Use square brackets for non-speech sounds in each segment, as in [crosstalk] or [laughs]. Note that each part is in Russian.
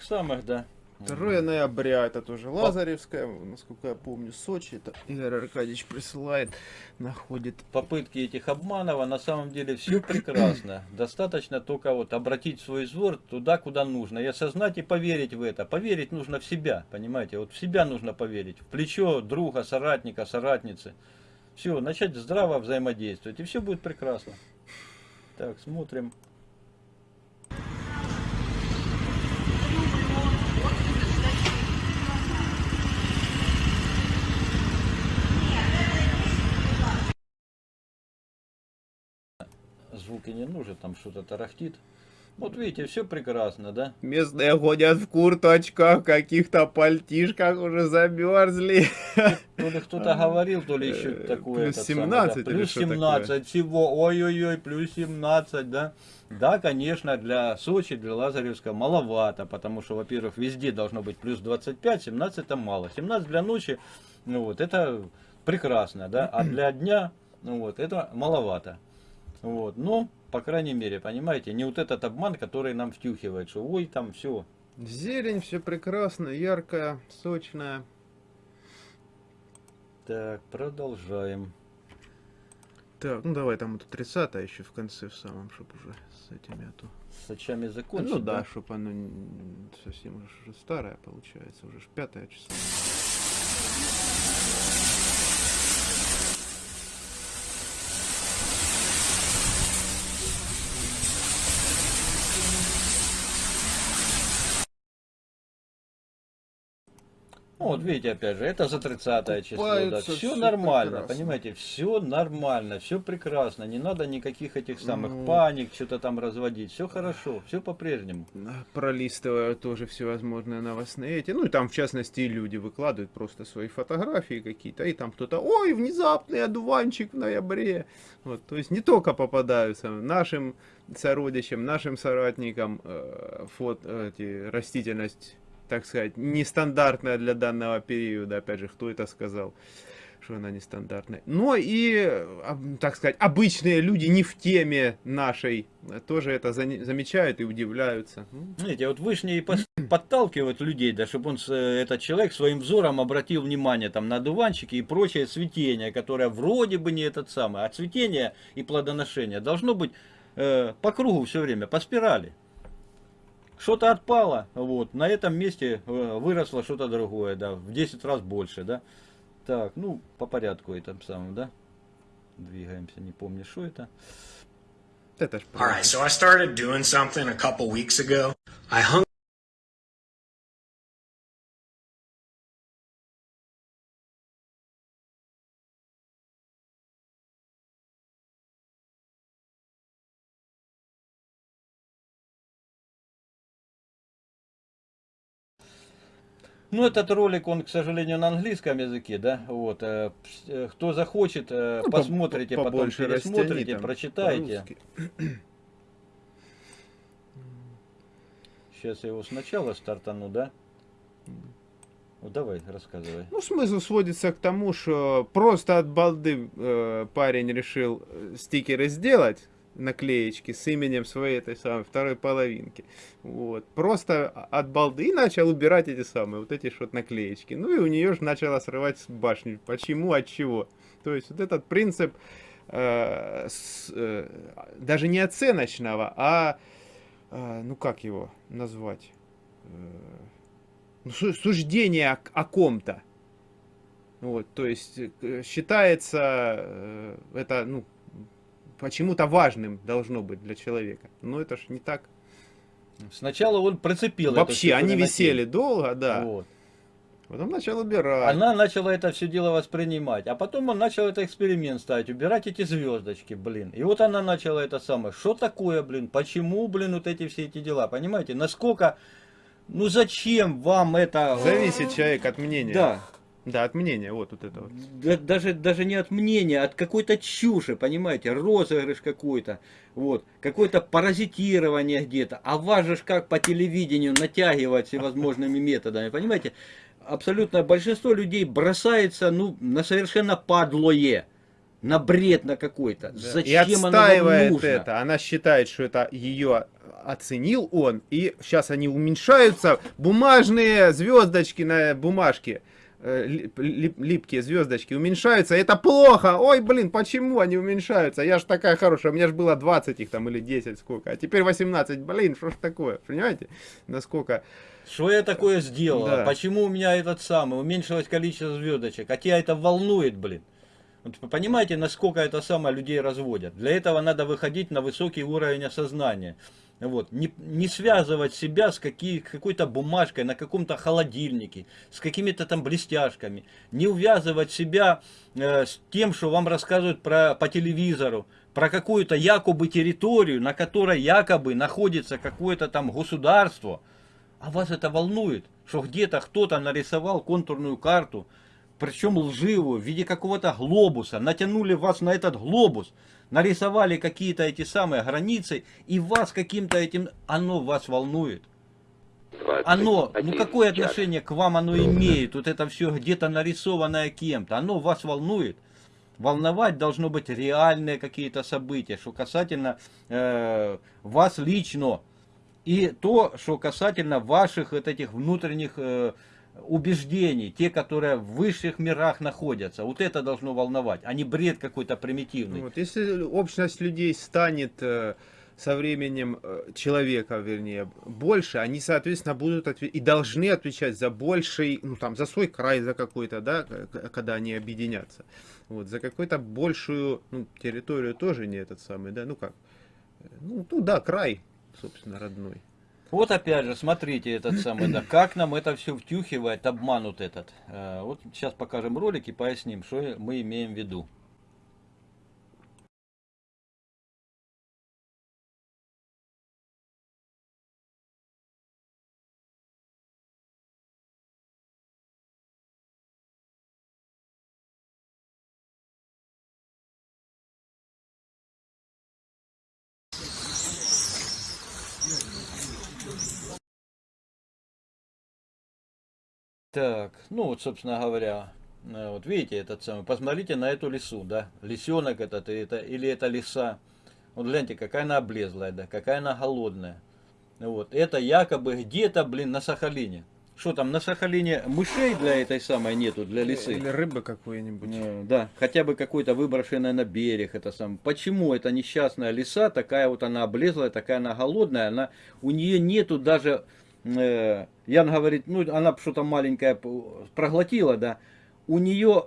этих самых, да. 2 ноября, это тоже Лазаревская, насколько я помню, Сочи, это Игорь Аркадьевич присылает, находит. Попытки этих обманов, а на самом деле все прекрасно. [clears throat] Достаточно только вот обратить свой взор туда, куда нужно, и осознать и поверить в это. Поверить нужно в себя, понимаете, вот в себя нужно поверить, в плечо друга, соратника, соратницы. Все, начать здраво взаимодействовать, и все будет прекрасно. Так, смотрим. Звуки не нужен, там что-то тарахтит. Вот видите, все прекрасно, да? Местные ходят в курточках, каких-то пальтишках уже замерзли. То ли кто-то говорил, то ли еще Э, такое. плюс этот 17 самый, да. Плюс что 17 такое? всего. Ой-ой-ой, плюс 17, да? Да, конечно, для Сочи, для Лазаревска маловато, потому что, во-первых, везде должно быть плюс 25, 17 это мало. 17 для ночи, ну вот, это прекрасно, да? А для дня, ну вот, это маловато. Вот, но, по крайней мере, понимаете, не вот этот обман, который нам втюхивает, что ой, там все. Зелень, все прекрасно, яркая, сочная. Так, продолжаем. Так, ну давай там эту 30 еще в конце, в самом, чтобы уже с этими, а то... С очами закончить. ну да, чтобы оно совсем уже, уже старое получается, уже ж пятое число. Ну, вот видите, опять же, это за 30 число. Да. Все всё нормально, прекрасно. понимаете, все нормально, все прекрасно. Не надо никаких этих самых Ну. паник, что-то там разводить. Все хорошо, все по-прежнему. А, Пролистываю тоже всевозможные новостные эти. Ну и там в частности люди выкладывают просто свои фотографии какие-то. И там кто-то, ой, внезапный одуванчик в ноябре. Вот, то есть не только попадаются нашим сородичам, нашим соратникам э, фот, эти, растительность, так сказать, нестандартная для данного периода. Опять же, кто это сказал? что она нестандартная. Но и, э, об- так сказать, обычные люди не в теме нашей тоже это замечают и удивляются. Ну, Знаете, вот вышние и пос- [clears throat] подталкивают людей, да, чтобы он, э, этот человек своим взором обратил внимание там на дуванчики и прочее цветение, которое вроде бы не этот самый, а цветение и плодоношение должно быть э, по кругу все время, по спирали. Что-то отпало, вот, на этом месте э, выросло что-то другое, да, в 10 раз больше, да. Так, ну, по порядку этом самом, да. Двигаемся, не помню, что это. Это ж All right, so I started doing something a couple weeks ago. I hung Ну, этот ролик, он, к сожалению, на английском языке, да, вот, э, э, кто захочет, э, Ну, по- посмотрите, по- потом пересмотрите, там прочитайте. Сейчас я его сначала стартану, да? Ну, давай, рассказывай. Ну, смысл сводится к тому, что просто от балды э, парень решил стикеры сделать, наклеечки с именем своей этой самой второй половинки. Вот. Просто от балды и начал убирать эти самые, вот эти вот наклеечки. Ну и у нее же начала срывать с башни. Почему, от чего? То есть вот этот принцип э, с, э, даже не оценочного, а э, ну как его назвать? Э, ну, су- суждение о, о ком-то. Вот, то есть э, считается э, это, ну, почему-то важным должно быть для человека. Но это ж не так. Сначала он прицепил Вообще, они висели долго, да. Вот. Потом начал убирать. Она начала это все дело воспринимать, а потом он начал это эксперимент ставить, убирать эти звездочки, блин. И вот она начала это самое, что такое, блин, почему, блин, вот эти все эти дела, понимаете, насколько, ну зачем вам это... Зависит человек от мнения. Да, Да, от мнения, вот, вот это вот. Да- даже, даже не от мнения, а от какой-то чуши, понимаете, розыгрыш какой-то, вот, какое-то паразитирование где-то, а вас же как по телевидению натягивать всевозможными [laughs] методами, понимаете, абсолютно большинство людей бросается, ну, на совершенно падлое, на бред на какой-то. Да. Зачем и отстаивает нужно? это. Она считает, что это ее оценил он, и сейчас они уменьшаются. Бумажные звездочки на бумажке, лип- лип- липкие звездочки уменьшаются. Это плохо. Ой, блин, почему они уменьшаются? Я ж такая хорошая, у меня же было 20 их там или 10 сколько, а теперь 18. Блин, что ж такое? Понимаете? Насколько... Что я такое сделал? Да. Почему у меня этот самый уменьшилось количество звездочек? А тебя это волнует, блин. Вот понимаете, насколько это самое людей разводят? Для этого надо выходить на высокий уровень осознания. Вот. Не, не связывать себя с какой-то бумажкой на каком-то холодильнике, с какими-то там блестяшками. Не увязывать себя э, с тем, что вам рассказывают про, по телевизору, про какую-то якобы территорию, на которой якобы находится какое-то там государство. А вас это волнует, что где-то кто-то нарисовал контурную карту, причем лживую, в виде какого-то глобуса, натянули вас на этот глобус, нарисовали какие-то эти самые границы, и вас каким-то этим, оно вас волнует. Оно, ну какое отношение к вам оно имеет, вот это все где-то нарисованное кем-то, оно вас волнует. Волновать должно быть реальные какие-то события, что касательно э, вас лично, и то, что касательно ваших вот этих внутренних э, убеждений, те, которые в высших мирах находятся, вот это должно волновать, а не бред какой-то примитивный. Вот, если общность людей станет э, со временем э, человека, вернее, больше, они, соответственно, будут отве- и должны отвечать за больший, ну там, за свой край, за какой-то, да, когда они объединятся. Вот, за какую-то большую, ну, территорию тоже не этот самый, да, ну как, э, ну, ну да, край, собственно, родной. Вот опять же, смотрите, этот самый, да, как нам это все втюхивает, обманут этот. Э, Вот сейчас покажем ролик и поясним, что мы имеем в виду. Так, ну вот, собственно говоря, э, вот видите этот самый, посмотрите на эту лису, да, лисенок этот, это, или это лиса. Вот гляньте, какая она облезлая, да, какая она голодная. Вот, это якобы где-то, блин, на Сахалине. Что там, на Сахалине мышей для этой самой нету, для лисы? Или рыбы какой-нибудь. Э, Да, хотя бы какой-то выброшенная на берег, это сам. Почему эта несчастная лиса, такая вот она облезлая, такая она голодная, она, у нее нету даже, Ян говорит, ну она что-то маленькое проглотила, да, у нее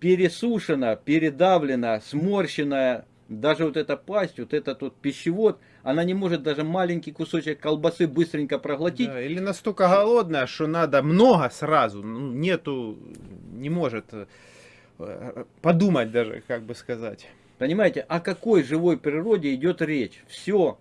пересушена, передавлена, сморщенная, даже вот эта пасть, вот этот вот пищевод, она не может даже маленький кусочек колбасы быстренько проглотить, Да, или настолько голодная, что надо много сразу, ну, нету, не может э, подумать даже, как бы сказать. Понимаете, о какой живой природе идет речь? Все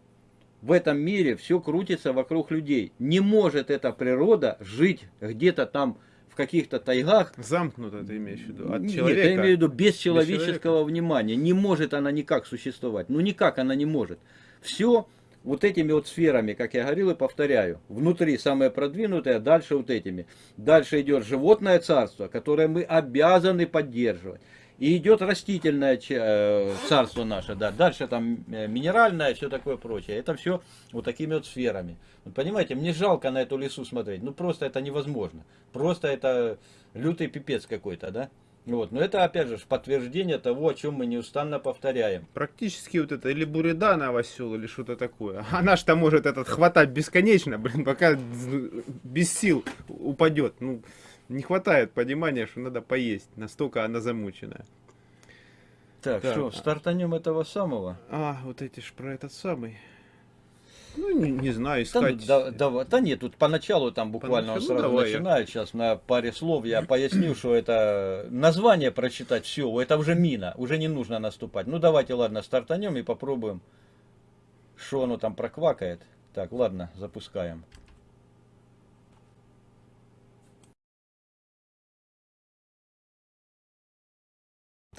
в этом мире, все крутится вокруг людей. Не может эта природа жить где-то там в каких-то тайгах. Замкнуто ты имеешь в виду, от Нет, человека. я имею в виду без человеческого человека. внимания. Не может она никак существовать. Ну никак она не может. Все вот этими вот сферами, как я говорил и повторяю, внутри самое продвинутое, дальше вот этими. Дальше идет животное царство, которое мы обязаны поддерживать. И идет растительное э, царство наше, да. Дальше там э, минеральное, все такое прочее. Это все вот такими вот сферами. Вот понимаете, мне жалко на эту лесу смотреть. Ну просто это невозможно. Просто это лютый пипец какой-то, да. Вот. Но это опять же подтверждение того, о чем мы неустанно повторяем. Практически вот это, или бурда новосел, или что-то такое. [laughs] Она ж там может этот хватать бесконечно, блин, пока без сил упадет. Ну, не хватает понимания, что надо поесть. Настолько она замученная. Так, Так. что, стартанем этого самого? А, вот эти ж про этот самый. Ну, не, не знаю, Да, искать. да, да, да нет, тут поначалу там буквально он Поначалу сразу давай я. начинает. Сейчас на паре слов я поясню, что это название прочитать все, это уже мина, уже не нужно наступать. Ну давайте, ладно, стартанем и попробуем, что оно там проквакает. Так, ладно, запускаем.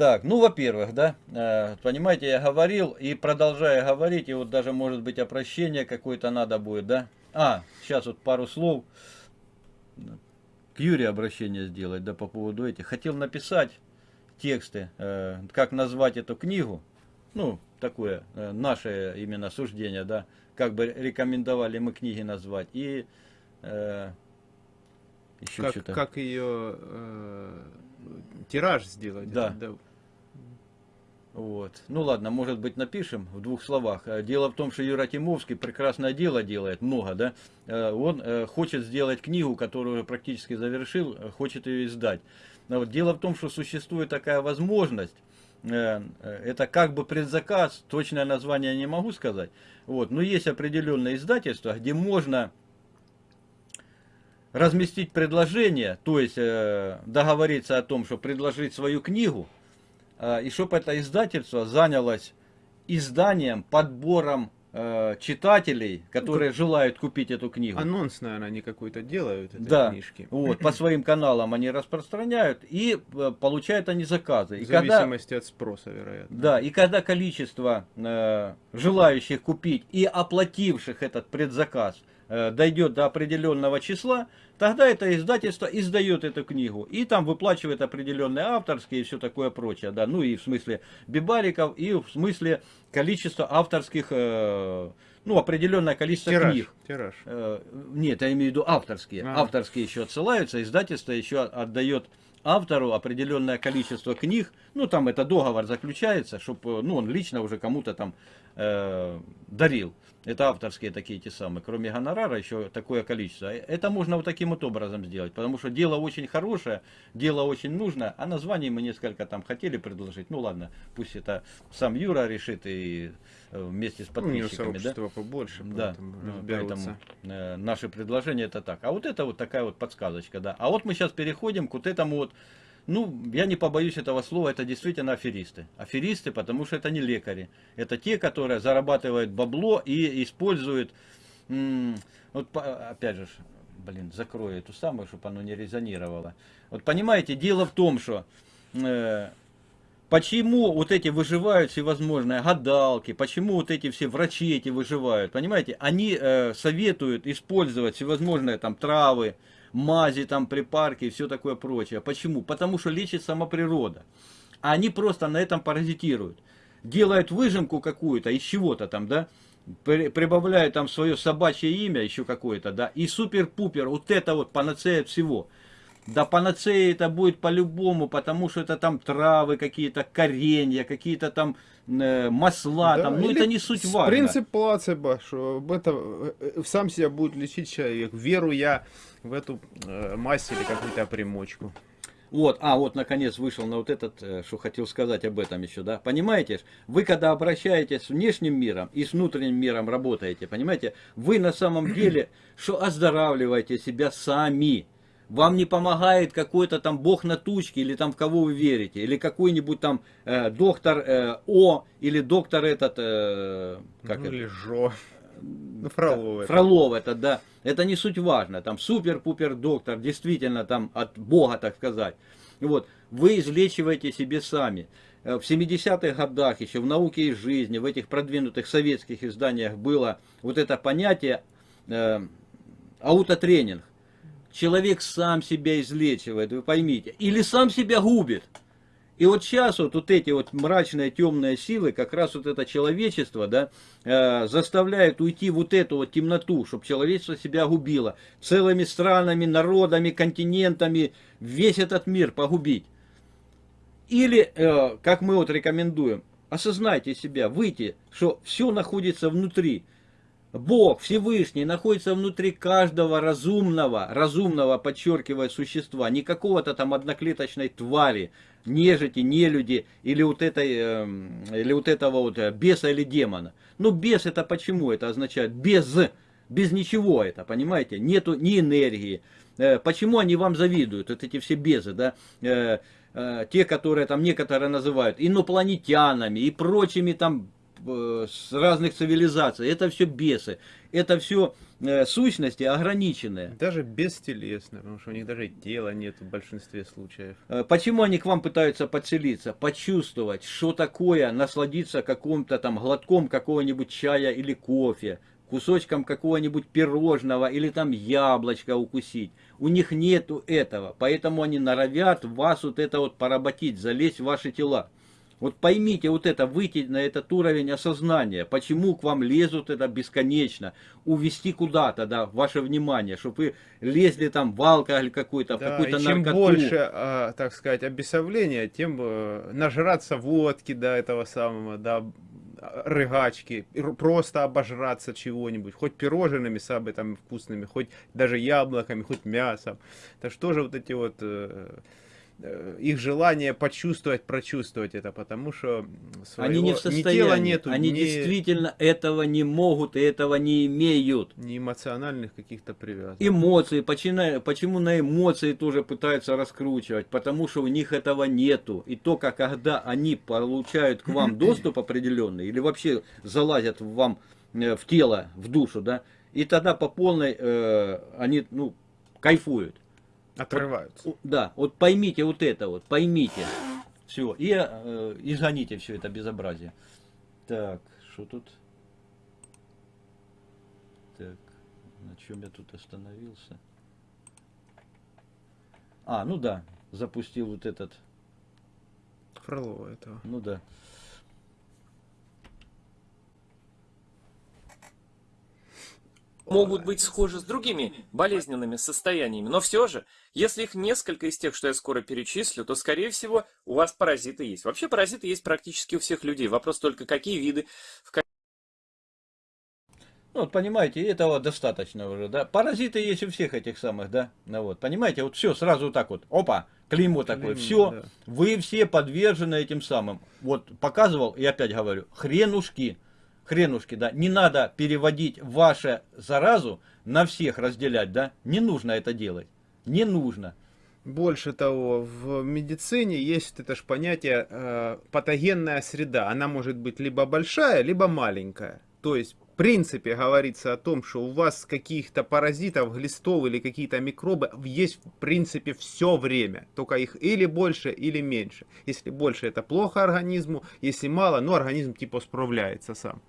Так, ну, во-первых, да, э, понимаете, я говорил и продолжаю говорить, и вот даже, может быть, обращение какое-то надо будет, да. А, сейчас вот пару слов к Юре обращение сделать, да, по поводу этих. Хотел написать тексты, э, как назвать эту книгу, ну, такое э, наше именно суждение, да, как бы рекомендовали мы книги назвать, и э, еще Как, что-то. как ее э, тираж сделать. Да. это, Вот. Ну ладно, может быть напишем в двух словах. Э, Дело в том, что Юра Тимовский прекрасное дело делает, много, да. Э, Он э, хочет сделать книгу, которую практически завершил, хочет ее издать. Но вот Дело в том, что существует такая возможность, это как бы предзаказ, точное название не могу сказать. Вот. Но есть определенные издательства, где можно разместить предложение, то есть договориться о том, что предложить свою книгу, и чтобы это издательство занялось изданием, подбором э, читателей, которые желают купить эту книгу. Анонс, наверное, они какой-то делают, этой Да, книжки. вот, по своим каналам они распространяют, и э, получают они заказы. И В когда- зависимости от спроса, вероятно. да, и когда количество э, желающих купить и оплативших этот предзаказ э, дойдет до определенного числа, тогда это издательство издает эту книгу. И там выплачивает определенные авторские и все такое прочее. Да, ну и в смысле бибариков, и в смысле количества авторских, э, ну определенное количество Тираж, книг. тираж. Э, Нет, я имею в виду авторские. А. Авторские еще отсылаются, издательство еще отдает автору определенное количество книг. Ну, там это договор заключается, чтобы ну, он лично уже кому-то там э, дарил. Это авторские такие те самые. Кроме гонорара еще такое количество. Это можно вот таким вот образом сделать. Потому что дело очень хорошее, дело очень нужно. А название мы несколько там хотели предложить. Ну ладно, пусть это сам Юра решит и э, вместе с Ну, у него подписчиками. да? побольше, Да, поэтому ну, э, наши предложения это так. А вот это вот такая вот подсказочка, да. А вот мы сейчас переходим к вот этому вот, ну, я не побоюсь этого слова, это действительно аферисты. Аферисты, потому что это не лекари. Это те, которые зарабатывают бабло и используют, вот опять же, блин, закрою эту самую, чтобы оно не резонировало. Вот понимаете, дело в том, что э, Почему вот эти выживают всевозможные гадалки, почему вот эти все врачи эти выживают, понимаете? Они э, советуют использовать всевозможные там травы, мази, там припарки и все такое прочее. Почему? Потому что лечит сама природа. А они просто на этом паразитируют. Делают выжимку какую-то из чего-то там, да, при- прибавляют там свое собачье имя еще какое-то, да, и супер-пупер, вот это вот панацея всего. Да панацея это будет по-любому, потому что это там травы какие-то, коренья, какие-то там э, масла, Да, там, ну это не суть важно. Принцип плацебо, что об этом э, сам себя будет лечить человек. Веру я в эту э, мазь или какую-то примочку. Вот, а вот наконец вышел на вот этот, э, что хотел сказать об этом еще, да. Понимаете, вы когда обращаетесь с внешним миром и с внутренним миром работаете, понимаете, вы на самом деле, что оздоравливаете себя сами. Вам не помогает какой-то там бог на тучке, или там в кого вы верите, или какой-нибудь там э, доктор э, О, или доктор этот, э, как ну, это? или жо. Ну, Фролов. это. Фролов это, да. Это не суть важно. Там супер-пупер доктор, действительно там от Бога, так сказать. Вот. Вы излечиваете себе сами. Э, В 70-х годах, еще в науке и жизни, в этих продвинутых советских изданиях было вот это понятие э, аутотренинг. Человек сам себя излечивает, вы поймите. Или сам себя губит. И вот сейчас вот, вот эти вот мрачные темные силы, как раз вот это человечество, да, э, заставляют уйти вот эту вот темноту, чтобы человечество себя губило. Целыми странами, народами, континентами, весь этот мир погубить. Или, э, как мы вот рекомендуем, осознайте себя, выйти, что все находится внутри. Бог Всевышний находится внутри каждого разумного, разумного, подчеркивая, существа, не какого-то там одноклеточной твари, нежити, нелюди, или вот, этой, эм, или вот этого вот э, беса или демона. Ну, бес это почему? Это означает без, без ничего это, понимаете? Нету ни энергии. Э, Почему они вам завидуют, вот эти все безы, да? Э, Те, которые там некоторые называют инопланетянами и прочими там с разных цивилизаций. Это все бесы. Это все э, сущности ограниченные. Даже бестелесно, потому что у них даже тела нет в большинстве случаев. Э, Почему они к вам пытаются подселиться? Почувствовать, что такое насладиться каким-то там глотком какого-нибудь чая или кофе. кусочком какого-нибудь пирожного или там яблочко укусить. У них нету этого, поэтому они норовят вас вот это вот поработить, залезть в ваши тела. Вот поймите вот это, выйти на этот уровень осознания, почему к вам лезут это бесконечно, увести куда-то, да, ваше внимание, чтобы вы лезли там в алкоголь какой-то, в Да, какую-то и чем наркоту. больше, а, так сказать, обесовления, тем э, нажраться водки до этого самого, да, рыгачки, просто обожраться чего-нибудь, хоть пирожными самыми там вкусными, хоть даже яблоками, хоть мясом. Так что же вот эти вот э, их желание почувствовать, прочувствовать это, потому что своего, Они не в ни тела состоянии, нету, они ни, действительно этого не могут и этого не имеют. ни эмоциональных каких-то привязок. Эмоции, почему, почему на эмоции тоже пытаются раскручивать? Потому что у них этого нету. И только когда они получают к вам [clears throat] доступ определенный, или вообще залазят в вам э, в тело, в душу, да, и тогда по полной э, они, ну, кайфуют. Отрываются. У- Да, вот поймите вот это вот, поймите. Все, и э, изгоните все это безобразие. Так, что тут? Так, на чем я тут остановился? А, ну да, запустил вот этот, Фролова этого. ну да. могут быть схожи с другими болезненными состояниями, но все же, если их несколько из тех, что я скоро перечислю, то, скорее всего, у вас паразиты есть. Вообще паразиты есть практически у всех людей. Вопрос только, какие виды, в Ну, вот понимаете, этого достаточно уже, да. Паразиты есть у всех этих самых, да. Ну вот, понимаете, вот все сразу вот так вот, опа, клеймо такое, Клеймо, все, да. вы все подвержены этим самым. Вот показывал, и опять говорю, хренушки, хренушки, да. Не надо переводить ваше заразу на всех разделять, да. Не нужно это делать, не нужно. Больше того, в медицине есть это ж понятие э, патогенная среда. Она может быть либо большая, либо маленькая. То есть, в принципе, говорится о том, что у вас каких-то паразитов, глистов или какие-то микробы есть, в принципе, все время. Только их или больше, или меньше. Если больше, это плохо организму. Если мало, ну, организм типа справляется сам.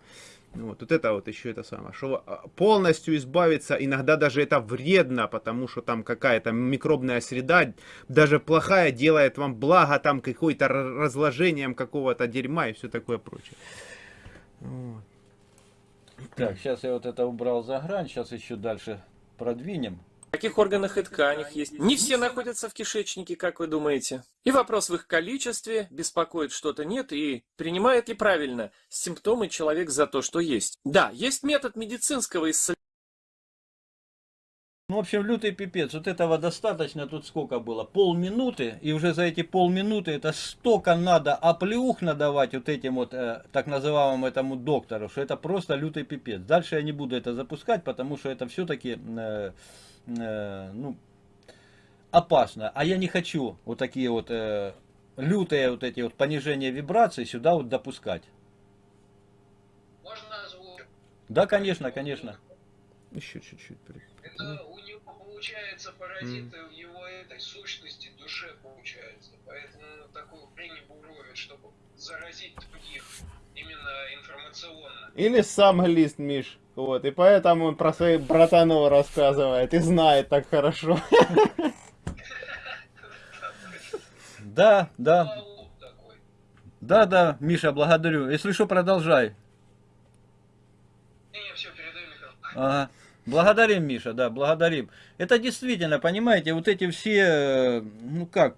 Вот, вот это вот еще это самое, что а, полностью избавиться, иногда даже это вредно, потому что там какая-то микробная среда, даже плохая, делает вам благо там какой-то р- разложением какого-то дерьма и все такое прочее. Вот. Так, сейчас я вот это убрал за грань, сейчас еще дальше продвинем. Каких органах и тканях есть. Не все находятся в кишечнике, как вы думаете. И вопрос в их количестве, беспокоит что-то нет, и принимает ли правильно симптомы человек за то, что есть. Да, есть метод медицинского исследования. Ну, в общем, лютый пипец. Вот этого достаточно. Тут сколько было? Полминуты. И уже за эти полминуты это столько надо оплеух надавать вот этим вот э, так называемому этому доктору, что это просто лютый пипец. Дальше я не буду это запускать, потому что это все-таки, э, э, ну, опасно. А я не хочу вот такие вот э, лютые вот эти вот понижения вибраций сюда вот допускать. Можно озвучить? Да, конечно, конечно. Еще чуть-чуть. Это у него получается паразиты в его этой сущности, душе получается. Поэтому такую хрень буровит, чтобы заразить других именно информационно. Или сам глист, Миш. Вот, и поэтому он про своих братанов рассказывает и знает так хорошо. [laughs] Да, да, да, да, Миша, благодарю. Если что, продолжай. Ага. Благодарим, Миша, да, благодарим. Это действительно, понимаете, вот эти все, э, ну как,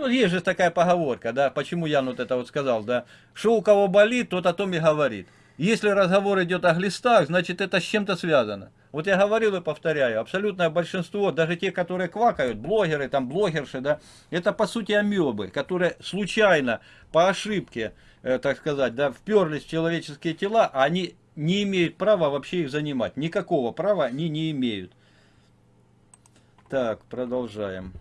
ну есть же такая поговорка, да, почему я вот это вот сказал, да, что у кого болит, тот о том и говорит. Если разговор идет о глистах, значит это с чем-то связано. Вот я говорил и повторяю, абсолютное большинство, даже те, которые квакают, блогеры, там блогерши, да, это по сути амебы, которые случайно, по ошибке, э, так сказать, да, вперлись в человеческие тела, а они не имеют права вообще их занимать. Никакого права они не имеют. Так, продолжаем.